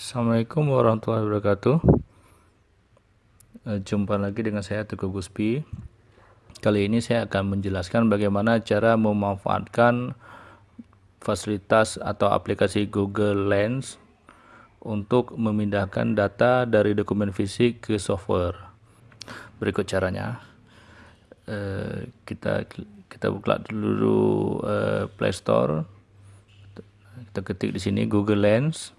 Assalamualaikum warahmatullahi wabarakatuh. Eh, Jumpa lagi dengan saya Teguh Guspi. Kali ini saya akan menjelaskan bagaimana cara memanfaatkan fasilitas atau aplikasi Google Lens untuk memindahkan data dari dokumen fisik ke software. Berikut caranya. Eh, kita kita buka dulu eh, Play Store. Kita ketik di sini Google Lens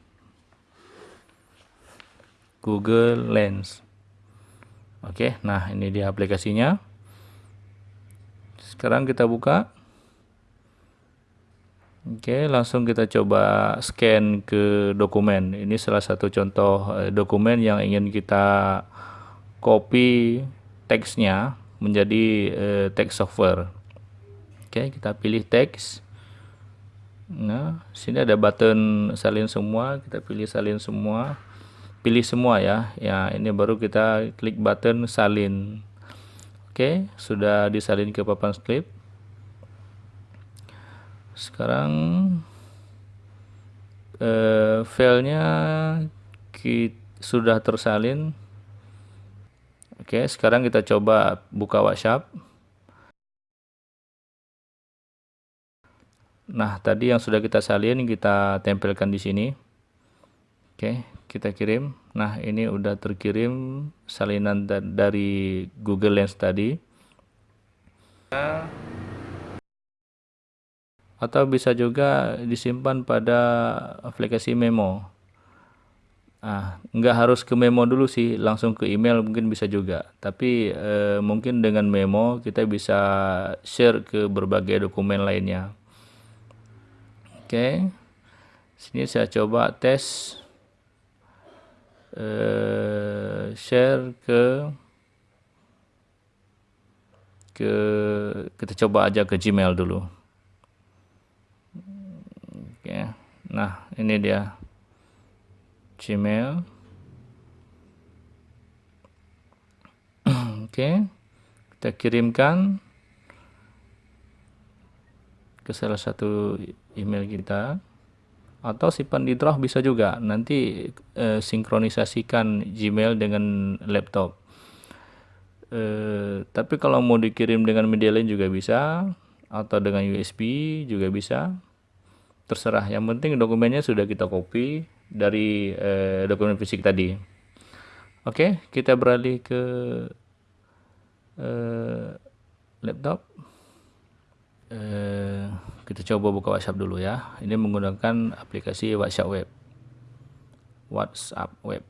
Google Lens. Oke, nah ini dia aplikasinya. Sekarang kita buka. Oke, langsung kita coba scan ke dokumen. Ini salah satu contoh eh, dokumen yang ingin kita copy teksnya menjadi eh, teks software. Oke, kita pilih teks. Nah, sini ada button salin semua, kita pilih salin semua pilih semua ya. Ya ini baru kita klik button salin. Oke sudah disalin ke papan script sekarang eh, filenya sudah tersalin. Oke sekarang kita coba buka WhatsApp. Nah tadi yang sudah kita salin kita tempelkan di sini oke kita kirim. Nah ini udah terkirim salinan da dari Google Lens tadi. Atau bisa juga disimpan pada aplikasi memo. Ah nggak harus ke memo dulu sih langsung ke email mungkin bisa juga. Tapi eh, mungkin dengan memo kita bisa share ke berbagai dokumen lainnya. Oke sini saya coba tes uh, share ke ke kita coba aja ke Gmail dulu. Oke. Nah, ini dia Gmail. Oke. Kita kirimkan ke salah satu email kita atau simpan di bisa juga nanti e, sinkronisasikan Gmail dengan laptop. E, tapi kalau mau dikirim dengan media lain juga bisa atau dengan USB juga bisa. Terserah yang penting dokumennya sudah kita copy dari e, dokumen fisik tadi. Oke kita beralih ke e, laptop Eh, kita coba buka WhatsApp dulu ya. Ini menggunakan aplikasi WhatsApp Web. WhatsApp Web.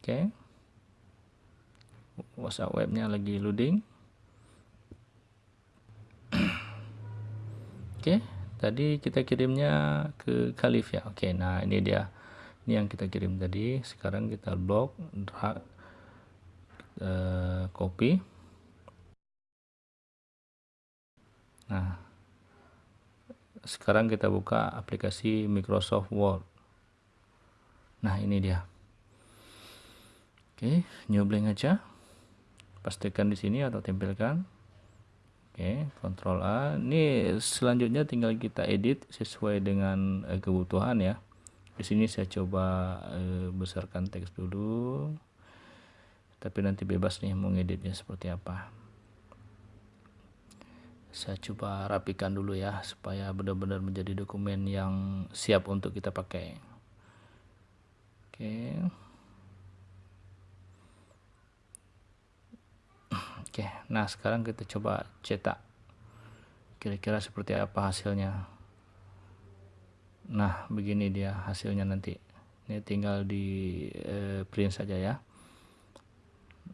Oke. Okay. WhatsApp webnya lagi loading. Oke, okay. tadi kita kirimnya ke Khalif ya. Oke, okay, nah ini dia. Ini yang kita kirim tadi. Sekarang kita blok, drag, uh, copy. Nah, sekarang kita buka aplikasi Microsoft Word. Nah, ini dia. Oke, new blank aja. Pastikan di sini atau tempelkan. Oke, Ctrl A. Ini selanjutnya tinggal kita edit sesuai dengan eh, kebutuhan ya. Di sini saya coba eh, besarkan teks dulu. Tapi nanti bebas nih mau ngeditnya seperti apa saya coba rapikan dulu ya supaya benar-benar menjadi dokumen yang siap untuk kita pakai. Oke. Oke nah sekarang kita coba cetak. Kira-kira seperti apa hasilnya? Nah begini dia hasilnya nanti. Ini tinggal di eh, print saja ya.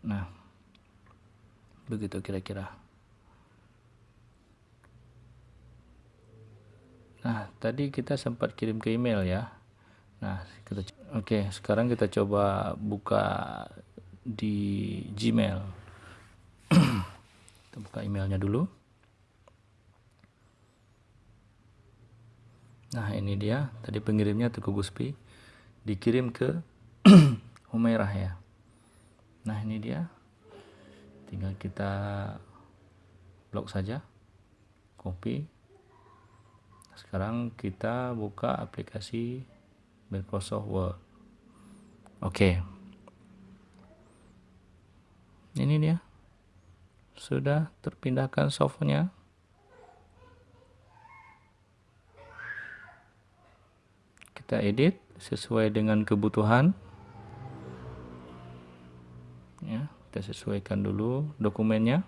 Nah begitu kira-kira Nah, tadi kita sempat kirim ke email ya. Nah, oke, sekarang kita coba buka di Gmail. kita buka emailnya dulu. Nah, ini dia. Tadi pengirimnya Teguh Guspi dikirim ke Humairah ya. Nah, ini dia. Tinggal kita blok saja. Copy sekarang kita buka aplikasi Microsoft Word. Oke. Ini dia. Sudah terpindahkan softwarenya. Kita edit sesuai dengan kebutuhan. Ya kita sesuaikan dulu dokumennya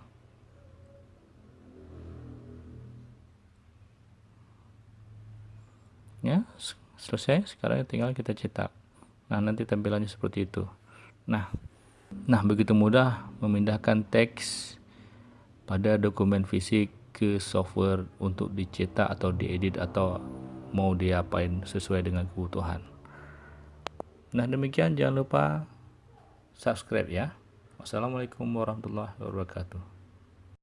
ya selesai sekarang tinggal kita cetak nah nanti tampilannya seperti itu nah nah begitu mudah memindahkan teks pada dokumen fisik ke software untuk dicetak atau diedit atau mau diapain sesuai dengan kebutuhan. Nah demikian jangan lupa subscribe ya. Wassalamualaikum warahmatullahi wabarakatuh.